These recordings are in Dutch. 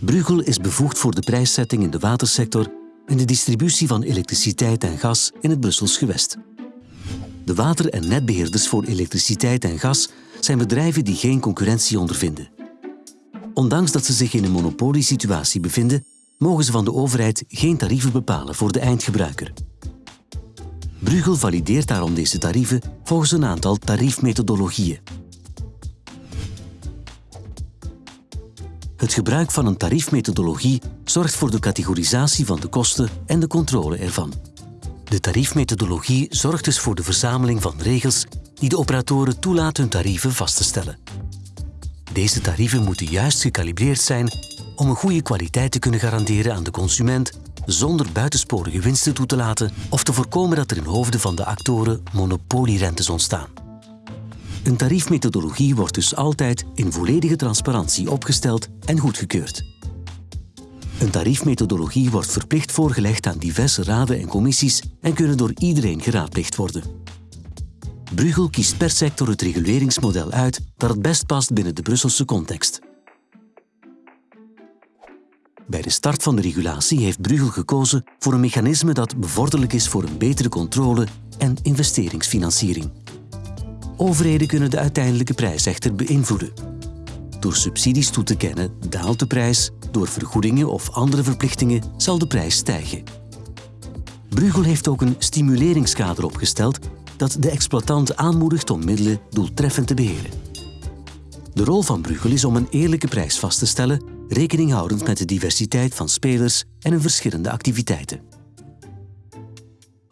Bruegel is bevoegd voor de prijszetting in de watersector en de distributie van elektriciteit en gas in het Brussels gewest. De water- en netbeheerders voor elektriciteit en gas zijn bedrijven die geen concurrentie ondervinden. Ondanks dat ze zich in een monopoliesituatie bevinden, mogen ze van de overheid geen tarieven bepalen voor de eindgebruiker. Bruegel valideert daarom deze tarieven volgens een aantal tariefmethodologieën. Het gebruik van een tariefmethodologie zorgt voor de categorisatie van de kosten en de controle ervan. De tariefmethodologie zorgt dus voor de verzameling van regels die de operatoren toelaten hun tarieven vast te stellen. Deze tarieven moeten juist gekalibreerd zijn om een goede kwaliteit te kunnen garanderen aan de consument zonder buitensporige winsten toe te laten of te voorkomen dat er in hoofden van de actoren monopolierentes ontstaan. Een tariefmethodologie wordt dus altijd in volledige transparantie opgesteld en goedgekeurd. Een tariefmethodologie wordt verplicht voorgelegd aan diverse raden en commissies en kunnen door iedereen geraadpleegd worden. Bruegel kiest per sector het reguleringsmodel uit dat het best past binnen de Brusselse context. Bij de start van de regulatie heeft Bruegel gekozen voor een mechanisme dat bevorderlijk is voor een betere controle en investeringsfinanciering. Overheden kunnen de uiteindelijke prijs echter beïnvloeden. Door subsidies toe te kennen daalt de prijs, door vergoedingen of andere verplichtingen zal de prijs stijgen. Bruegel heeft ook een stimuleringskader opgesteld dat de exploitant aanmoedigt om middelen doeltreffend te beheren. De rol van Bruegel is om een eerlijke prijs vast te stellen, rekening houdend met de diversiteit van spelers en hun verschillende activiteiten.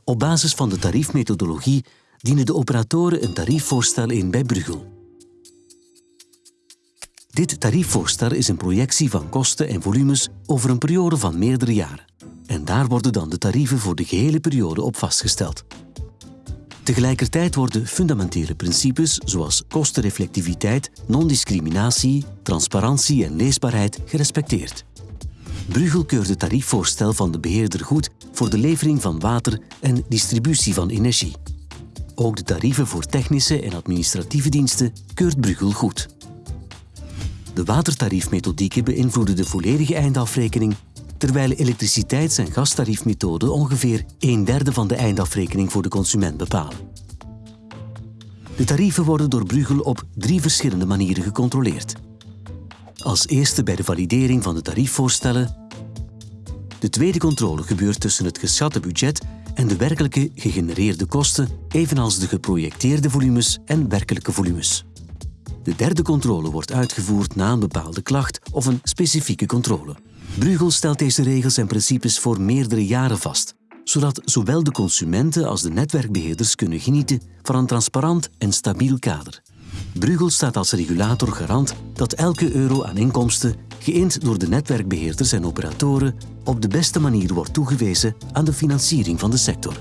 Op basis van de tariefmethodologie dienen de operatoren een tariefvoorstel in bij Bruegel. Dit tariefvoorstel is een projectie van kosten en volumes over een periode van meerdere jaren. En daar worden dan de tarieven voor de gehele periode op vastgesteld. Tegelijkertijd worden fundamentele principes zoals kostenreflectiviteit, non-discriminatie, transparantie en leesbaarheid gerespecteerd. Bruegel keurt het tariefvoorstel van de beheerder goed voor de levering van water en distributie van energie. Ook de tarieven voor technische en administratieve diensten keurt Bruegel goed. De watertariefmethodieken beïnvloeden de volledige eindafrekening, terwijl elektriciteits- en gastariefmethoden ongeveer een derde van de eindafrekening voor de consument bepalen. De tarieven worden door Bruegel op drie verschillende manieren gecontroleerd. Als eerste bij de validering van de tariefvoorstellen. De tweede controle gebeurt tussen het geschatte budget en de werkelijke gegenereerde kosten, evenals de geprojecteerde volumes en werkelijke volumes. De derde controle wordt uitgevoerd na een bepaalde klacht of een specifieke controle. Bruegel stelt deze regels en principes voor meerdere jaren vast, zodat zowel de consumenten als de netwerkbeheerders kunnen genieten van een transparant en stabiel kader. Bruegel staat als regulator garant dat elke euro aan inkomsten, geïnd door de netwerkbeheerders en operatoren, op de beste manier wordt toegewezen aan de financiering van de sector.